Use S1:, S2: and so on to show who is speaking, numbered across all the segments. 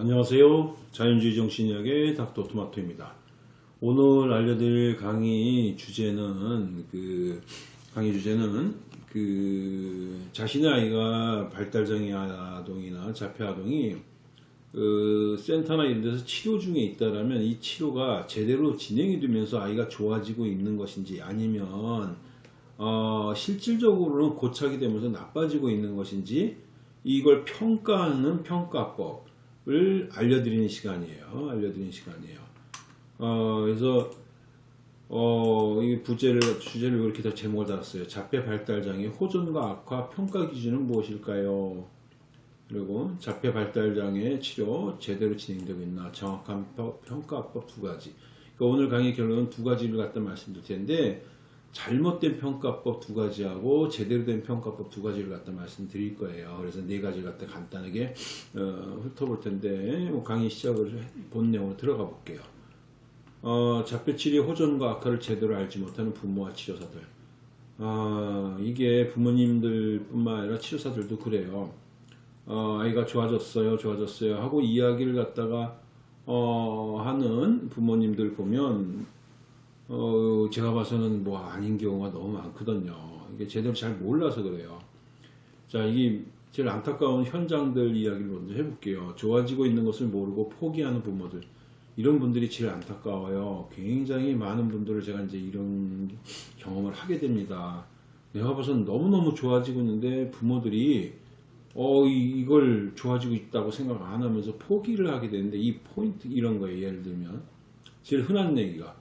S1: 안녕하세요. 자연주의 정신의학의 닥터 토마토입니다. 오늘 알려드릴 강의 주제는 그 강의 주제는 그 자신의 아이가 발달장애 아동이나 자폐 아동이 그 센터나 이런 데서 치료 중에 있다라면 이 치료가 제대로 진행이 되면서 아이가 좋아지고 있는 것인지 아니면 어, 실질적으로는 고착이 되면서 나빠지고 있는 것인지 이걸 평가하는 평가법 을 알려드리는 시간이에요. 알려드리는 시간이에요. 어, 그래서 어, 이 부제를 주제를 이렇게 다 제목을 달았어요. 자폐 발달 장애 호전과 악화 평가 기준은 무엇일까요? 그리고 자폐 발달 장애 치료 제대로 진행되고 있나 정확한 평가법 두 가지. 그러니까 오늘 강의 결론은 두 가지를 갖다 말씀드릴 텐데 잘못된 평가법 두 가지하고 제대로 된 평가법 두 가지를 갖다 말씀드릴 거예요. 그래서 네 가지를 갖다 간단하게 어, 훑어볼 텐데 뭐 강의 시작을 본 내용으로 들어가 볼게요. 어, 자폐치료 호전과 악화를 제대로 알지 못하는 부모와 치료사들. 아, 이게 부모님들 뿐만 아니라 치료사들도 그래요. 어, 아이가 좋아졌어요, 좋아졌어요 하고 이야기를 갖다가 어, 하는 부모님들 보면 어, 제가 봐서는 뭐 아닌 경우가 너무 많거든요. 이게 제대로 잘 몰라서 그래요. 자, 이게 제일 안타까운 현장들 이야기를 먼저 해볼게요. 좋아지고 있는 것을 모르고 포기하는 부모들. 이런 분들이 제일 안타까워요. 굉장히 많은 분들을 제가 이제 이런 경험을 하게 됩니다. 내가 봐서는 너무너무 좋아지고 있는데 부모들이 어, 이, 걸 좋아지고 있다고 생각 안 하면서 포기를 하게 되는데 이 포인트 이런 거예요. 예를 들면. 제일 흔한 얘기가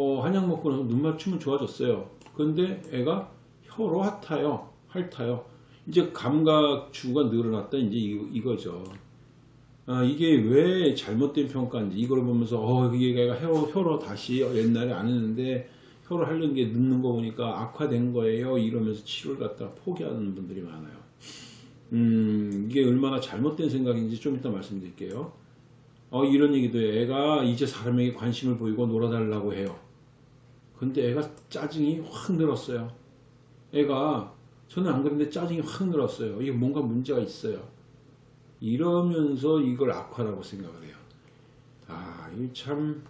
S1: 어, 한약 먹고 나서 눈 맞추면 좋아졌어요. 근데 애가 혀로 핥아요. 핥아요. 이제 감각주가 늘어났다. 이제 이, 거죠 아, 이게 왜 잘못된 평가인지 이걸 보면서 어, 이게 애가 혀, 혀로 다시 옛날에 안 했는데 혀로 하려는 게 늦는 거 보니까 악화된 거예요. 이러면서 치료를 갖다 포기하는 분들이 많아요. 음, 이게 얼마나 잘못된 생각인지 좀 이따 말씀드릴게요. 어, 이런 얘기도 해요. 애가 이제 사람에게 관심을 보이고 놀아달라고 해요. 근데 애가 짜증이 확 늘었어요. 애가 저는 안 그런데 짜증이 확 늘었어요. 이게 뭔가 문제가 있어요. 이러면서 이걸 악화라고 생각을 해요. 아, 이 참,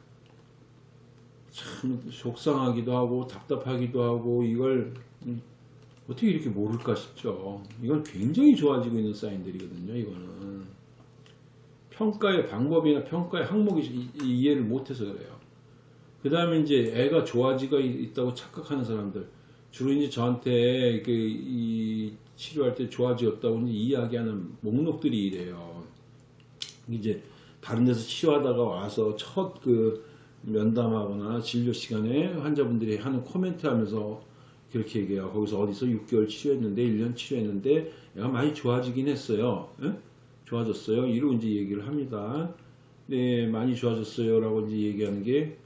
S1: 참 속상하기도 하고 답답하기도 하고 이걸 어떻게 이렇게 모를까 싶죠. 이건 굉장히 좋아지고 있는 사인들이거든요. 이거는. 평가의 방법이나 평가의 항목이 이해를 못해서 그래요. 그 다음에 이제 애가 좋아지가 있다고 착각하는 사람들 주로 이제 저한테 그 치료할 때 좋아지었다고 이야기하는 목록들이 이래요. 이제 다른 데서 치료하다가 와서 첫 그 면담하거나 진료 시간에 환자분들이 하는 코멘트 하면서 그렇게 얘기해요. 거기서 어디서 6개월 치료했는데 1년 치료했는데 애가 많이 좋아지긴 했어요. 에? 좋아졌어요. 이러고 이제 얘기를 합니다. 네, 많이 좋아졌어요. 라고 이제 얘기하는 게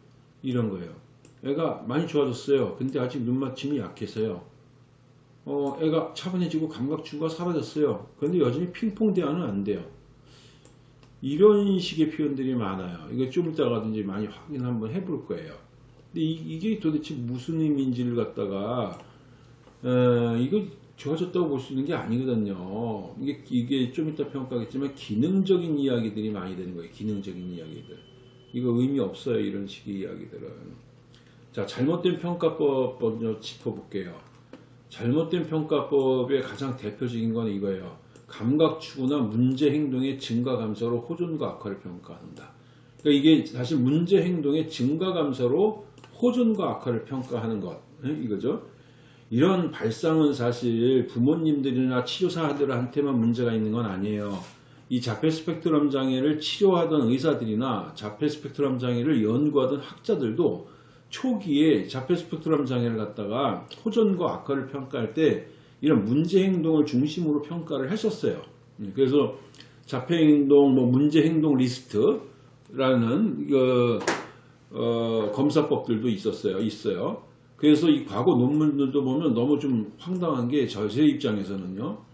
S1: 이런 거예요. 애가 많이 좋아졌어요. 근데 아직 눈맞춤이 약해서요. 어, 애가 차분해지고 감각주가 사라졌어요. 그런데 여전히 핑퐁 대화는 안 돼요. 이런 식의 표현들이 많아요. 이거 좀 이따가든지 많이 확인 한번 해볼 거예요. 근데 이, 게 도대체 무슨 의미인지를 갖다가 어, 이거 좋아졌다고 볼 수 있는 게 아니거든요. 이게, 이게 좀 이따 평가하겠지만 기능적인 이야기들이 많이 되는 거예요. 기능적인 이야기들. 이거 의미 없어요. 이런 식의 이야기들은. 자, 잘못된 평가법 먼저 짚어볼게요. 잘못된 평가법의 가장 대표적인 건 이거예요. 감각 추구나 문제 행동의 증가 감소로 호전과 악화를 평가한다. 그러니까 이게 사실 문제 행동의 증가 감소로 호전과 악화를 평가하는 것. 이거죠. 이런 발상은 사실 부모님들이나 치료사들한테만 문제가 있는 건 아니에요. 이 자폐 스펙트럼 장애를 치료하던 의사들이나 자폐 스펙트럼 장애를 연구하던 학자들도 초기에 자폐 스펙트럼 장애를 갖다가 호전과 악화를 평가할 때 이런 문제 행동을 중심으로 평가를 했었어요. 그래서 자폐 행동, 뭐 문제 행동 리스트라는 그 어, 검사법들도 있었어요. 있어요. 그래서 이 과거 논문들도 보면 너무 좀 황당한 게 저 제 입장에서는요.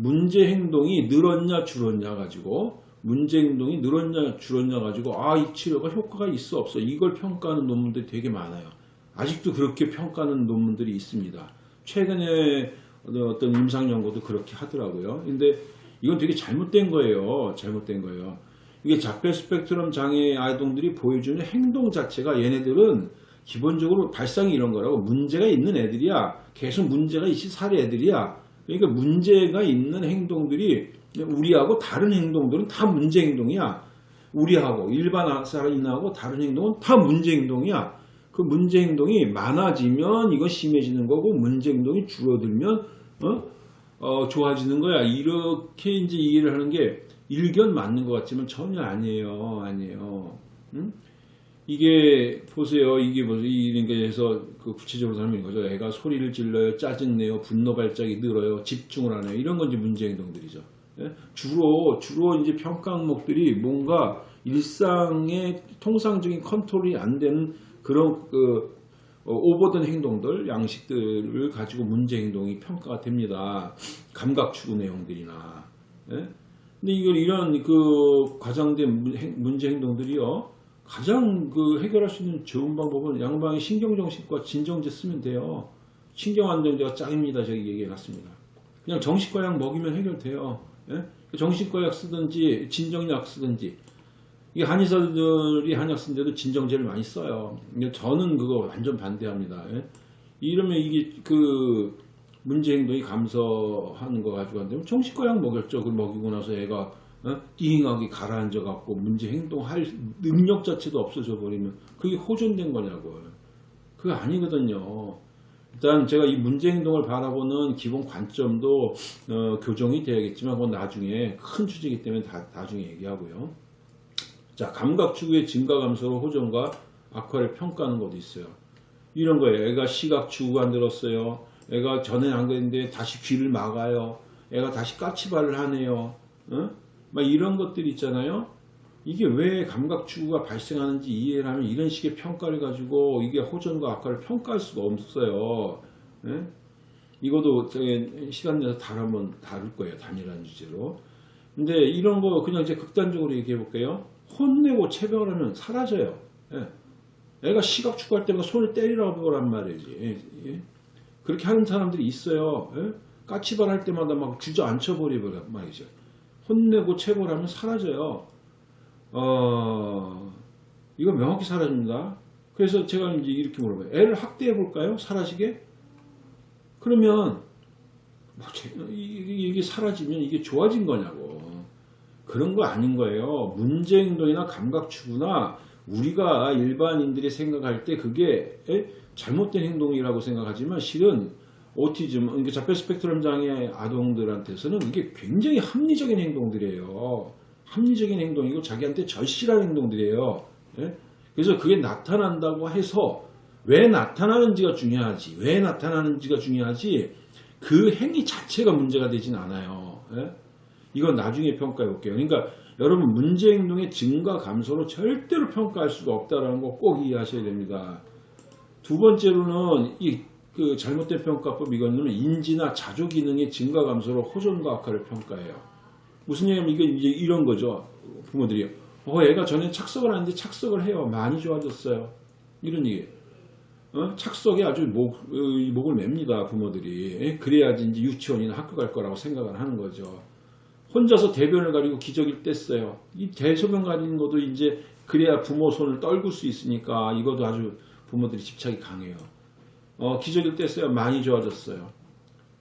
S1: 문제 행동이 늘었냐 줄었냐 가지고 문제 행동이 늘었냐 줄었냐 가지고 아 이 치료가 효과가 있어 없어 이걸 평가하는 논문들이 되게 많아요. 아직도 그렇게 평가하는 논문들이 있습니다. 최근에 어떤 임상 연구도 그렇게 하더라고요. 근데 이건 되게 잘못된 거예요. 잘못된 거예요. 이게 자폐 스펙트럼 장애 아동들이 보여주는 행동 자체가 얘네들은 기본적으로 발상이 이런 거라고 문제가 있는 애들이야. 계속 문제가 있이 살 애들이야. 그러니까 문제가 있는 행동들이 우리하고 다른 행동들은 다 문제 행동이야. 우리하고 일반 사람하고 다른 행동은 다 문제 행동이야. 그 문제 행동이 많아지면 이거 심해지는 거고 문제 행동이 줄어들면 어? 어, 좋아지는 거야. 이렇게 이제 이해를 하는 게 일견 맞는 것 같지만 전혀 아니에요. 아니에요. 응? 이게 보세요. 이게 뭐죠? 게 해서 그 구체적으로 설명인 거죠. 애가 소리를 질러요, 짜증내요, 분노 발작이 늘어요, 집중을 안 해요. 이런 건 이제 문제 행동들이죠. 예? 주로 주로 이제 평가 항목들이 뭔가 일상의 통상적인 컨트롤이 안 되는 그런 그 어, 오버된 행동들, 양식들을 가지고 문제 행동이 평가가 됩니다. 감각 추구 내용들이나. 예? 근데 이걸 이런 그 과장된 문제 행동들이요. 가장 그 해결할 수 있는 좋은 방법은 양방의 신경정신과 진정제 쓰면 돼요. 신경안정제가 짱입니다. 저기 얘기해놨습니다. 그냥 정신과 약 먹이면 해결돼요. 예? 정신과 약 쓰든지 진정약 쓰든지 이 한의사들이 한약 쓴데도 진정제를 많이 써요. 저는 그거 완전 반대합니다. 예? 이러면 이게 그 문제 행동이 감소하는 거 가지고 안 되면 정신과 약 먹였죠. 그 먹이고 나서 애가 어? 띵하게 가라앉아 갖고 문제 행동할 능력 자체도 없어져 버리면 그게 호전된 거냐고요. 그게 아니거든요. 일단 제가 이 문제 행동을 바라보는 기본 관점도 어, 교정이 돼야겠지만 그건 나중에 큰 주제이기 때문에 다, 나중에 얘기하고요. 자, 감각 추구의 증가 감소로 호전과 악화를 평가하는 것도 있어요. 이런 거예요. 애가 시각 추구가 안 들었어요. 애가 전엔 안 그랬는데 다시 귀를 막아요. 애가 다시 까치발을 하네요. 어? 막 이런 것들 있잖아요. 이게 왜 감각 추구가 발생하는지 이해를 하면 이런 식의 평가를 가지고 이게 호전과 악화를 평가할 수가 없어요. 예? 이것도 시간 내서 다른 한번 다룰 거예요. 단일한 주제로. 근데 이런 거 그냥 이제 극단적으로 얘기해 볼게요. 혼내고 체벌을 하면 사라져요. 예. 애가 시각 추구할 때마다 손을 때리라고 그란 말이지. 예, 예. 그렇게 하는 사람들이 있어요. 예? 까치발 할 때마다 막 주저앉혀 버리고 말이죠. 혼내고 체벌하면 사라져요. 어, 이거 명확히 사라집니다. 그래서 제가 이제 이렇게 물어봐요. 애를 학대해 볼까요? 사라지게? 그러면 뭐 이게 사라지면 이게 좋아진 거냐고. 그런 거 아닌 거예요. 문제 행동이나 감각 추구나 우리가 일반인들이 생각할 때 그게 에? 잘못된 행동이라고 생각하지만 실은 오티즘, 그러니까 자폐 스펙트럼 장애 아동들한테서는 이게 굉장히 합리적인 행동들이에요. 합리적인 행동이고 자기한테 절실한 행동들이에요. 예? 그래서 그게 나타난다고 해서 왜 나타나는지가 중요하지. 왜 나타나는지가 중요하지. 그 행위 자체가 문제가 되진 않아요. 예? 이건 나중에 평가해 볼게요. 그러니까 여러분 문제 행동의 증가 감소로 절대로 평가할 수가 없다라는 거꼭 이해하셔야 됩니다. 두 번째로는 이 그 잘못된 평가법 이거는 인지나 자조 기능의 증가 감소로 호전과 악화를 평가해요. 무슨 얘기냐면 이게 이런 거죠. 부모들이 어 애가 전에 착석을 하는데 착석을 해요. 많이 좋아졌어요. 이런 얘기. 어? 착석에 아주 목, 어, 이 목을 맵니다. 부모들이. 예? 그래야지 이제 유치원이나 학교 갈 거라고 생각을 하는 거죠. 혼자서 대변을 가리고 기저귀를 뗐어요. 이 대소변 가리는 것도 이제 그래야 부모 손을 떨굴 수 있으니까 이것도 아주 부모들이 집착이 강해요. 어, 기저귀를 뗐어요. 많이 좋아졌어요.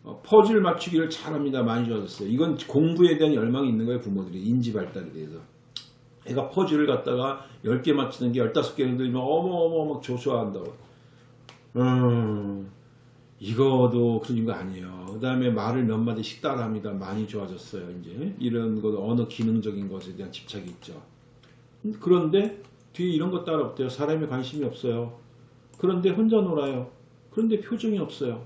S1: 어, 퍼즐 맞추기를 잘합니다. 많이 좋아졌어요. 이건 공부에 대한 열망이 있는 거예요. 부모들이 인지 발달에 대해서. 애가 퍼즐을 갖다가 10개 맞추는 게 15개를 들면 어머 어머 막 조소한다고. 음, 이거도 그런 거 아니에요. 그 다음에 말을 몇 마디씩 따라합니다. 많이 좋아졌어요. 이제 이런 거 언어 기능적인 것에 대한 집착이 있죠. 그런데 뒤에 이런 거 따라 없대요. 사람에 관심이 없어요. 그런데 혼자 놀아요. 그런데 표정이 없어요.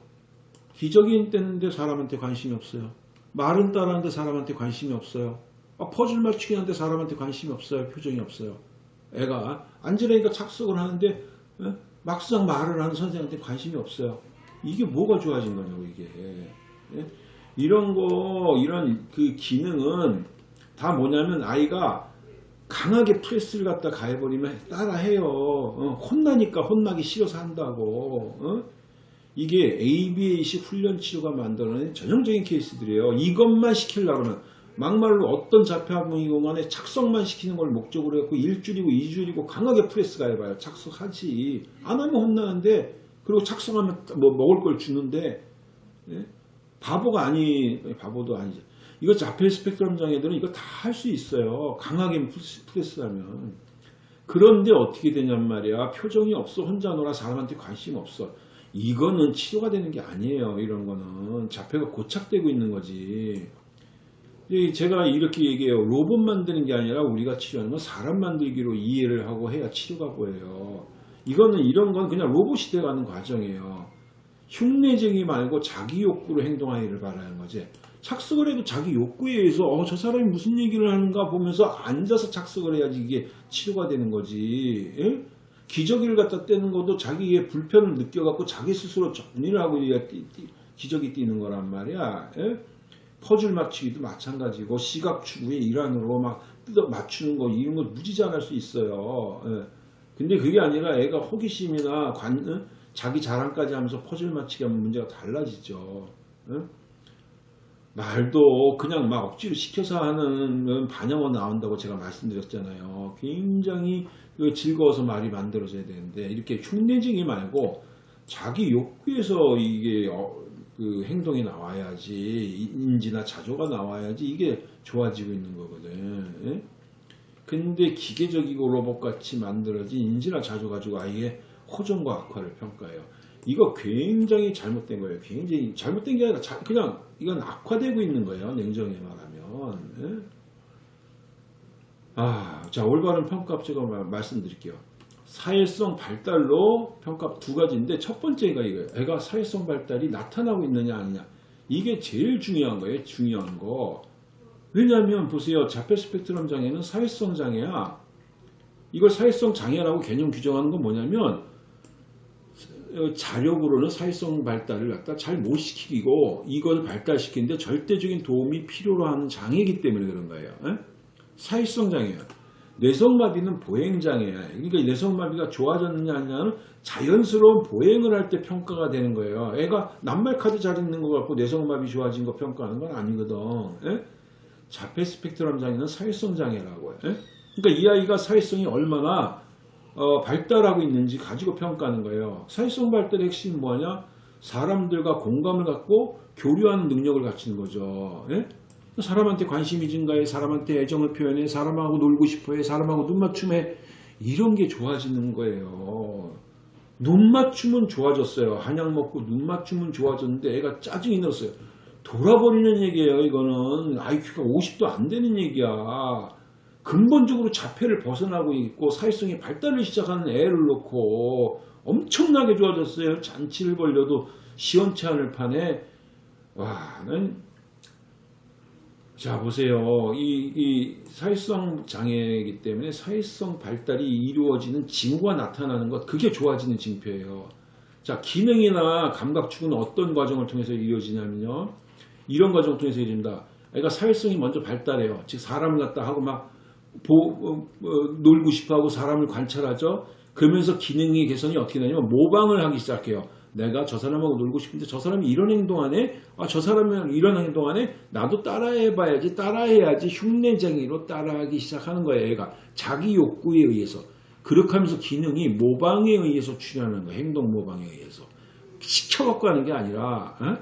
S1: 기저귀 떼는데 사람한테 관심이 없어요. 말은 따라하는데 사람한테 관심이 없어요. 아, 퍼즐 맞추기 하는데 사람한테 관심이 없어요. 표정이 없어요. 애가 앉으라니까 착석을 하는데 어? 막상 말을 하는 선생한테 관심이 없어요. 이게 뭐가 좋아진 거냐고 이게. 예? 이런 거 이런 그 기능은 다 뭐냐면 아이가 강하게 press를 갖다 가해버리면 따라해요. 어, 혼나니까 혼나기 싫어서 한다고. 어? 이게 ABA식 훈련 치료가 만들어낸 전형적인 케이스들이에요. 이것만 하면 막말로 어떤 자폐아동이고 간에 착석만 시키는 걸 목적으로 해갖고 일주일이고 이주일이고 강하게 프레스 가 해봐요. 착석하지. 안 하면 혼나는데 그리고 착석하면 뭐 먹을 걸 주는데 예? 바보가 아니 바보도 아니지. 이거 자폐 스펙트럼 장애들은 이거 다 할 수 있어요. 강하게 프레스- 프레스하면. 그런데 어떻게 되냔 말이야. 표정이 없어. 혼자 놀아. 사람한테 관심 없어. 이거는 치료가 되는 게 아니에요. 이런 거는. 자폐가 고착되고 있는 거지. 이 제가 이렇게 얘기해요. 로봇 만드는 게 아니라 우리가 치료하는 건 사람 만들기로 이해를 하고 해야 치료가 보여요. 이거는 이런 건 그냥 로봇이 돼가는 과정이에요. 흉내쟁이 말고 자기 욕구로 행동하기를 바라는 거지. 착석을 해도 자기 욕구에 의해서 어, 저 사람이 무슨 얘기를 하는가 보면서 앉아서 착석을 해야지 이게 치료가 되는 거지. 예? 기저귀를 갖다 떼는 것도 자기의 불편을 느껴갖고 자기 스스로 정리를 하고 이게 띠- 띠- 기저귀 띄는 거란 말이야. 예? 퍼즐 맞추기도 마찬가지고 시각 추구의 일환으로 막 뜯어 맞추는 거 이런 거 무지장할 수 있어요. 예. 근데 그게 아니라 애가 호기심이나 관, 어? 자기 자랑까지 하면서 퍼즐 맞추기 하면 문제가 달라지죠. 예? 말도 그냥 막 억지로 시켜서 하는 반영어 나온다고 제가 말씀드렸잖아요. 굉장히 그 즐거워서 말이 만들어져야 되는데 이렇게 흉내쟁이 말고 자기 욕구에서 이게 어, 그 행동이 나와야지 인지나 자조가 나와야지 이게 좋아지고 있는 거거든. 예? 근데 기계적이고 로봇같이 만들어진 인지나 자조 가지고 아이의 호전과 악화를 평가해요. 이거 굉장히 잘못된 거예요. 굉장히 잘못된 게 아니라 자- 그냥 이건 악화되고 있는 거예요. 냉정히 말하면. 예? 아, 자 올바른 평가 제가 마- 말씀드릴게요. 사회성 발달로 평가 두 가지인데 첫 번째가 이거예요. 애가 사회성 발달이 나타나고 있느냐 아니냐. 이게 제일 중요한 거예요. 중요한 거. 왜냐하면 보세요. 자폐 스펙트럼 장애는 사회성 장애야. 이걸 사회성 장애라고 개념 규정하는 건 뭐냐면 어, 자력으로는 사회성 발달을 갖다 잘 못 시키고 이걸 발달시키는데 절대적인 도움이 필요로 하는 장애이기 때문에 그런 거예요. 에? 사회성 장애야. 뇌성마비는 보행장애야. 그러니까 이 뇌성마비가 좋아졌느냐 아니냐는 자연스러운 보행을 할 때 평가가 되는 거예요. 애가 낱말 카드 잘 읽는 거 갖고 뇌성마비 좋아진 거 평가하는 건 아니거든. 에? 자폐 스펙트럼 장애는 사회성 장애라고 해. 에? 그러니까 이 아이가 사회성이 얼마나 어, 발달하고 있는지 가지고 평가하는 거예요. 사회성 발달의 핵심은 뭐냐? 사람들과 공감을 갖고 교류하는 능력을 갖추는 거죠. 예? 사람한테 관심이 증가해, 사람한테 애정을 표현해, 사람하고 놀고 싶어해, 사람하고 눈 맞춤해. 이런 게 좋아지는 거예요. 눈 맞춤은 좋아졌어요. 한약 먹고 눈 맞춤은 좋아졌는데 애가 짜증이 났어요. 돌아버리는 얘기예요. 이거는 IQ가 50도 안 되는 얘기야. 근본적으로 자폐를 벗어나고 있고 사회성이 발달을 시작하는 애를 놓고 엄청나게 좋아졌어요. 잔치를 벌려도 시원치 않을 판에 와, 난 자, 보세요. 이, 이 사회성 장애이기 때문에 사회성 발달이 이루어지는 징후가 나타나는 것, 그게 좋아지는 징표예요. 자, 기능이나 감각축은 어떤 과정을 통해서 이루어지냐면요. 이런 과정을 통해서 이루어진다. 애가 사회성이 먼저 발달해요. 즉, 사람을 갖다 하고 막 보, 어, 어, 놀고 싶어 하고 사람을 관찰하죠. 그러면서 기능이 개선이 어떻게 되냐면 모방을 하기 시작해요. 내가 저 사람하고 놀고 싶은데 저 사람이 이런 행동하네? 아, 저 사람이 이런 행동하네? 나도 따라해봐야지, 따라해야지 흉내쟁이로 따라하기 시작하는 거예요, 얘가. 자기 욕구에 의해서. 그렇게 하면서 기능이 모방에 의해서 출현하는 거예요, 행동 모방에 의해서. 시켜갖고 하는 게 아니라, 어?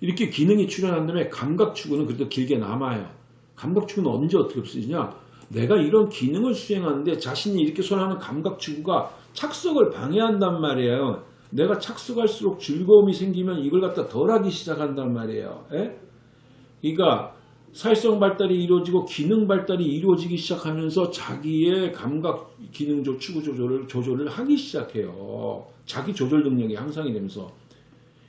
S1: 이렇게 기능이 출현한 다음에 감각 추구는 그래도 길게 남아요. 감각추구는 언제 어떻게 없어지냐? 내가 이런 기능을 수행하는데 자신이 이렇게 손하는 감각추구가 착석을 방해한단 말이에요. 내가 착석할수록 즐거움이 생기면 이걸 갖다 덜하기 시작한단 말이에요. 예? 그러니까 사회성 발달이 이루어지고 기능 발달이 이루어지기 시작하면서 자기의 감각 기능 조 추구 조절을 조절을 하기 시작해요. 자기 조절 능력이 향상이 되면서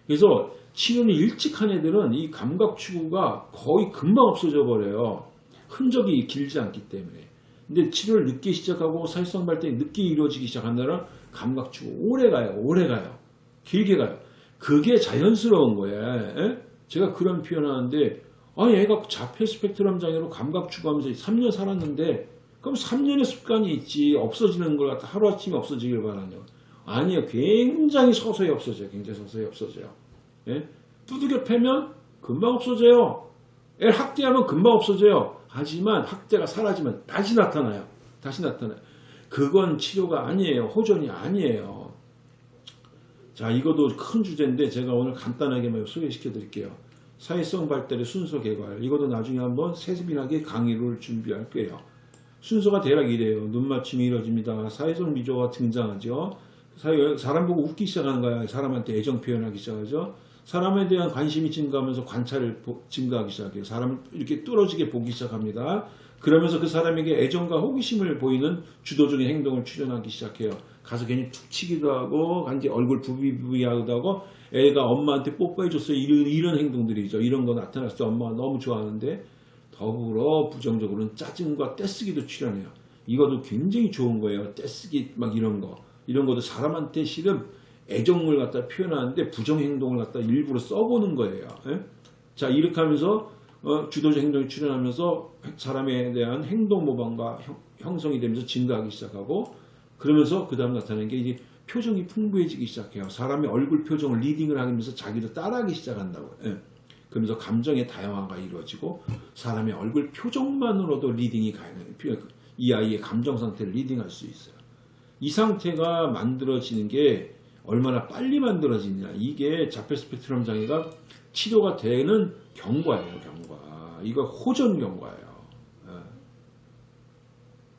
S1: 그래서 치료는 일찍 한 애들은 이 감각 추구가 거의 금방 없어져 버려요. 흔적이 길지 않기 때문에. 근데 치료를 늦게 시작하고 사회성 발달이 늦게 이루어지기 시작한다면 감각 추구 오래 가요. 오래 가요. 길게 가요. 그게 자연스러운 거예요. 에? 제가 그런 표현하는데 아 얘가 자폐 스펙트럼 장애로 감각 추구하면서 3년 살았는데 그럼 3년의 습관이 있지 없어지는 걸 갖다 하루아침에 없어지길 바라냐 아니요 굉장히 서서히 없어져요 굉장히 서서히 없어져요 예? 두들겨 패면 금방 없어져요 애를 학대하면 금방 없어져요. 하지만 학대가 사라지면 다시 나타나요. 다시 나타나요. 그건 치료가 아니에요. 호전이 아니에요. 자, 이것도 큰 주제인데 제가 오늘 간단하게만 소개시켜 드릴게요. 사회성 발달의 순서 개발. 이것도 나중에 한번 세밀하게 강의를 준비할 거예요. 순서가 대략 이래요. 눈 맞춤이 이루어집니다. 사회성 미조가 등장하죠. 사람 보고 웃기 시작하는 거야. 사람한테 애정 표현하기 시작하죠. 사람에 대한 관심이 증가하면서 관찰을 보- 증가하기 시작해요. 사람을 이렇게 뚫어지게 보기 시작합니다. 그러면서 그 사람에게 애정과 호기심을 보이는 주도적인 행동을 출현하기 시작해요. 가서 괜히 툭 치기도 하고, 간지 얼굴 부비부비하기도 하고, 애가 엄마한테 뽀뽀해줬어요. 이런, 이런 행동들이죠. 이런 거 나타났을 때 엄마가 너무 좋아하는데, 더불어 부정적으로는 짜증과 떼쓰기도 출현해요. 이것도 굉장히 좋은 거예요. 떼쓰기 막 이런 거. 이런 것도 사람한테 실은 애정을 갖다 표현하는데 부정 행동을 갖다 일부러 써보는 거예요. 예? 자 이렇게 하면서 어, 주도적 행동이 출현하면서 사람에 대한 행동 모방과 형- 형성이 되면서 증가하기 시작하고 그러면서 그 다음 나타나는 게 이제 표정이 풍부해지기 시작해요. 사람의 얼굴 표정을 reading을 하면서 자기도 따라하기 시작한다고. 예. 그러면서 감정의 다양화가 이루어지고 사람의 얼굴 표정만으로도 reading이 가능해요. 이 아이의 감정 상태를 reading할 수 있어요. 이 상태가 만들어지는 게 얼마나 빨리 만들어지냐. 이게 자폐 스펙트럼 장애가 치료가 되는 경과예요, 경과. 이거 호전 경과예요. 예.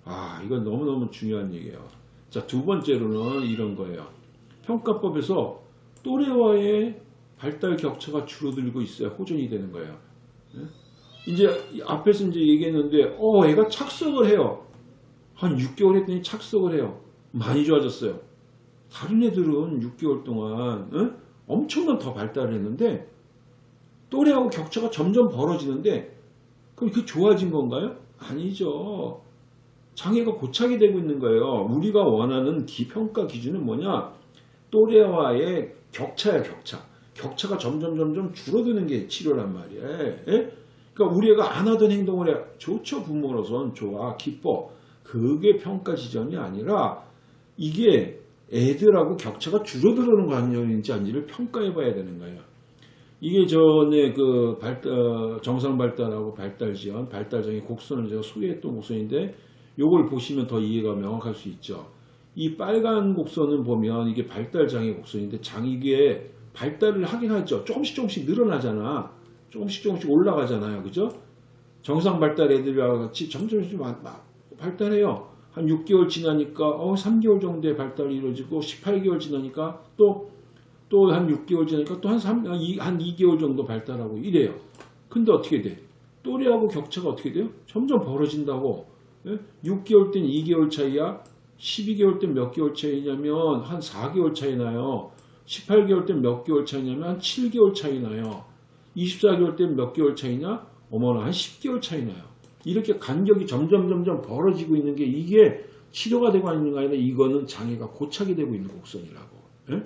S1: 아, 이건 너무너무 중요한 얘기예요. 자, 두 번째로는 이런 거예요. 평가법에서 또래와의 발달 격차가 줄어들고 있어요. 호전이 되는 거예요. 예? 이제 앞에서 이제 얘기했는데, 어, 애가 착석을 해요. 한 6개월 했더니 착석을 해요. 많이 좋아졌어요. 다른 애들은 6개월 동안 응? 엄청난 더 발달을 했는데 또래하고 격차가 점점 벌어지는데 그럼 그게 좋아진 건가요? 아니죠. 장애가 고착이 되고 있는 거예요. 우리가 원하는 기평가 기준은 뭐냐? 또래와의 격차야 격차. 격차가 점점 점점 줄어드는 게 치료란 말이에요. 예? 그러니까 우리 애가 안 하던 행동을 해. 좋죠 부모로선 좋아 기뻐. 그게 평가 지점이 아니라 이게 애들하고 격차가 줄어들어오는 관념인지 아닌지를 평가해 봐야 되는 거예요. 이게 전에 그 발달, 정상 발달하고 발달 지연, 발달장애 곡선을 제가 소개했던 곡선인데 요걸 보시면 더 이해가 명확할 수 있죠. 이 빨간 곡선은 보면 이게 발달장애 곡선인데 장 이게 발달을 하긴 하죠. 조금씩 조금씩 늘어나잖아. 조금씩 조금씩 올라가잖아요. 그죠? 정상 발달 애들과 같이 점점 좀 발달해요. 한 6개월 지나니까 어 3개월 정도의 발달이 이루어지고 18개월 지나니까 또 또 한 6개월 지나니까 또 한 3, 한 2, 한 2개월 정도 발달하고 이래요. 근데 어떻게 돼? 또래하고 격차가 어떻게 돼요? 점점 벌어진다고. 예? 6개월 땐 2개월 차이야. 12개월 땐몇 개월 차이냐면 한 4개월 차이 나요. 18개월 땐몇 개월 차이냐면 한 7개월 차이 나요. 24개월 땐몇 개월 차이냐? 어머나 한 10개월 차이 나요. 이렇게 간격이 점점 점점 벌어지고 있는 게 이게 치료가 되고 있는 게 아니라 이거는 장애가 고착이 되고 있는 곡선이라고. 예?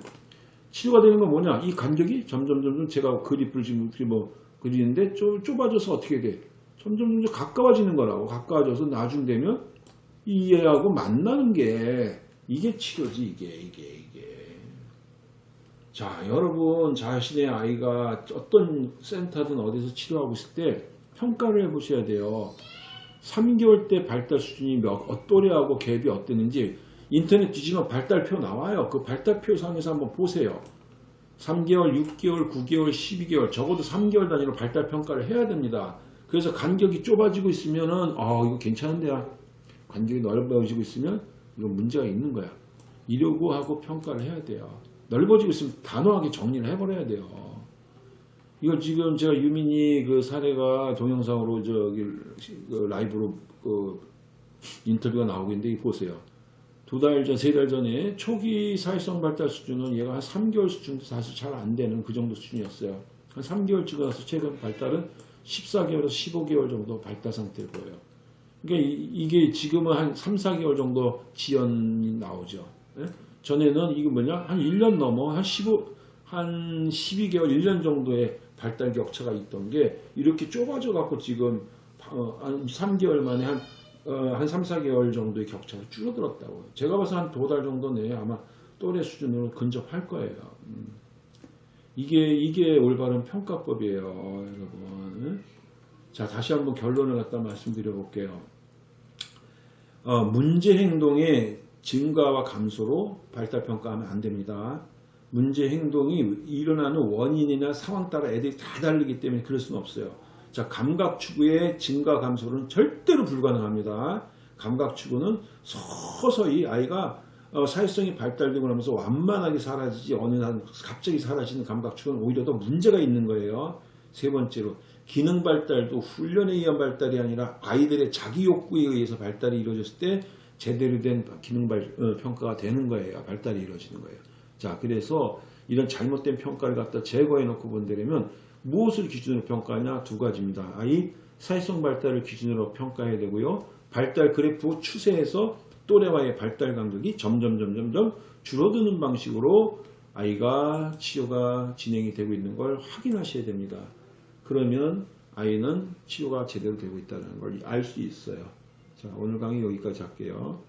S1: 치료가 되는 건 뭐냐? 이 간격이 점점 점점 제가 그립을 지금 뭐 그리는데 좁, 좁아져서 어떻게 돼? 점점 점점 가까워지는 거라고. 가까워져서 나중 되면 이 애하고 만나는 게 이게 치료지 이게 이게 이게. 자 여러분 자신의 아이가 어떤 센터든 어디서 치료하고 있을 때 평가를 해보셔야 돼요. 3개월 때 발달 수준이 몇, 어, 또래하고 갭이 어땠는지 인터넷 뒤지면 발달표 나와요. 그 발달표 상에서 한번 보세요. 3개월, 6개월, 9개월, 12개월 적어도 3개월 단위로 발달 평가를 해야 됩니다. 그래서 간격이 좁아지고 있으면 은 아 이거 괜찮은데야. 간격이 넓어지고 있으면 이거 문제가 있는 거야. 이러고 하고 평가를 해야 돼요. 넓어지고 있으면 단호하게 정리를 해버려야 돼요. 이거 지금 제가 유민이 그 사례가 동영상으로 저기 그 라이브로 그 인터뷰가 나오고 있는데 보세요. 두 달 전, 세 달 전에 초기 사회성 발달 수준은 얘가 한 3개월 수준도 사실 잘 안 되는 그 정도 수준이었어요. 한 3개월 찍어 나서 최근 발달은 14개월에서 15개월 정도 발달 상태를 보여요. 그러니까 이, 게 지금은 한 3, 4개월 정도 지연이 나오죠. 예? 전에는 이게 뭐냐? 한 1년 넘어, 한 15, 한 12개월, 1년 정도의 발달 격차가 있던 게 이렇게 좁아져 갖고 지금 어, 한 3개월 만에 한, 어, 한 3, 4개월 정도의 격차가 줄어들었다고요. 제가 봐서 한 두 달 정도 내에 아마 또래 수준으로 근접할 거예요. 음. 이게, 이게 올바른 평가법이에요, 여러분. 자, 다시 한번 결론을 갖다 말씀드려 볼게요. 어, 문제 행동의 증가와 감소로 발달 평가하면 안 됩니다. 문제 행동이 일어나는 원인이나 상황 따라 애들이 다 다르기 때문에 그럴 수는 없어요. 자, 감각 추구의 증가 감소는 절대로 불가능합니다. 감각 추구는 서서히 아이가 어, 사회성이 발달되고 나면서 완만하게 사라지지 어느 날 갑자기 사라지는 감각 추구는 오히려 더 문제가 있는 거예요. 세 번째로 기능 발달도 훈련에 의한 발달이 아니라 아이들의 자기 욕구에 의해서 발달이 이루어졌을 때 제대로 된 기능 발, 어, 평가가 되는 거예요. 발달이 이루어지는 거예요. 자, 그래서 이런 잘못된 평가를 갖다 제거해 놓고 본다면 무엇을 기준으로 평가하냐 두 가지입니다. 아이 사회성 발달을 기준으로 평가해야 되고요. 발달 그래프 추세에서 또래와의 발달 간격이 점점 점점 점 줄어드는 방식으로 아이가 치료가 진행이 되고 있는 걸 확인하셔야 됩니다. 그러면 아이는 치료가 제대로 되고 있다는 걸 알 수 있어요. 자, 오늘 강의 여기까지 할게요.